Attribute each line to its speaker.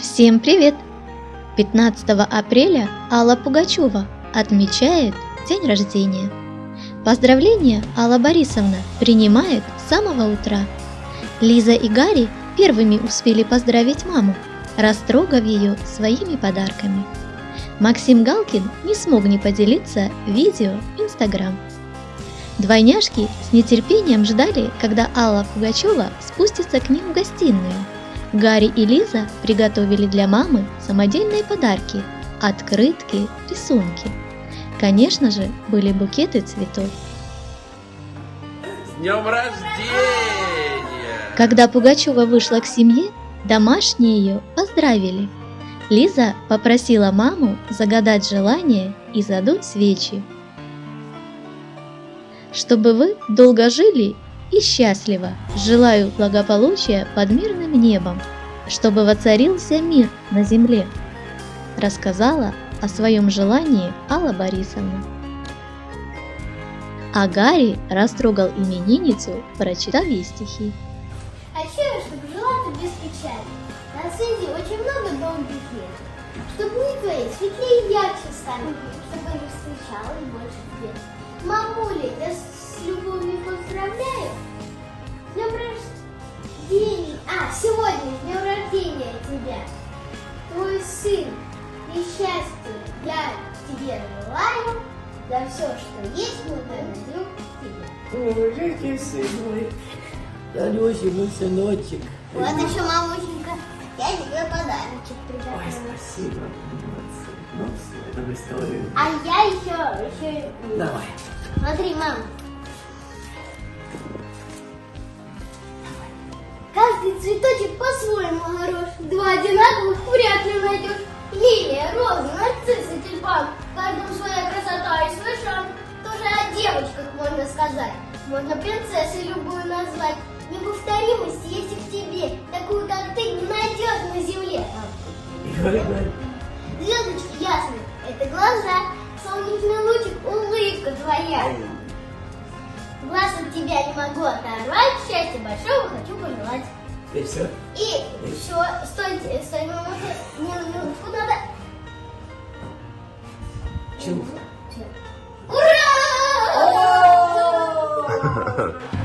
Speaker 1: Всем привет! 15 апреля Алла Пугачева отмечает день рождения. Поздравления Алла Борисовна принимает с самого утра. Лиза и Гарри первыми успели поздравить маму, растрогав ее своими подарками. Максим Галкин не смог не поделиться видео в Инстаграм. Двойняшки с нетерпением ждали, когда Алла Пугачева спустится к ним в гостиную. Гарри и Лиза приготовили для мамы самодельные подарки, открытки, рисунки. Конечно же, были букеты цветов.
Speaker 2: С днем рождения!
Speaker 1: Когда Пугачева вышла к семье, домашние ее поздравили. Лиза попросила маму загадать желание и задуть свечи. Чтобы вы долго жили и счастливо, желаю благополучия под мирным небом, чтобы воцарился мир на земле, рассказала о своем желании Алла Борисовна. А Гарри растрогал именинницу, прочитав ей стихи.
Speaker 3: А чтобы жила ты без печали. На свете очень много долгих лет. Чтобы мы твои светлее и ярче стали, чтобы не встречалось больше бед. Мамуля, я сын и счастье я тебе желаю. За все, что есть, благодарю тебя.
Speaker 4: Ой, какой сын мой. Алёсик, мой сыночек.
Speaker 3: Вот еще, мамусенька, я тебе подарочек
Speaker 4: Ой,
Speaker 3: приготовила.
Speaker 4: спасибо. Молодцы. Молодцы. Это вы.
Speaker 3: А я еще, еще...
Speaker 4: Давай.
Speaker 3: Смотри, мам. Каждый цветочек по-своему хорош. Два одинаковых вряд ли найдешь. Лилия, роза, нарцисс и тюльпан. В каждом своя красота и свой шарм. Тоже о девочках можно сказать. Можно принцессой любую назвать. Неповторимость есть и в тебе. Такую, как ты, не найдешь на земле. Звездочки ясные, это глаза. Солнечный лучик, улыбка твоя. Глаз от тебя не могу оторвать, счастья большого хочу пожелать.
Speaker 4: И все.
Speaker 3: И все, стойте, стой, минуту, мне минутку надо.
Speaker 4: Чего?
Speaker 3: Ура!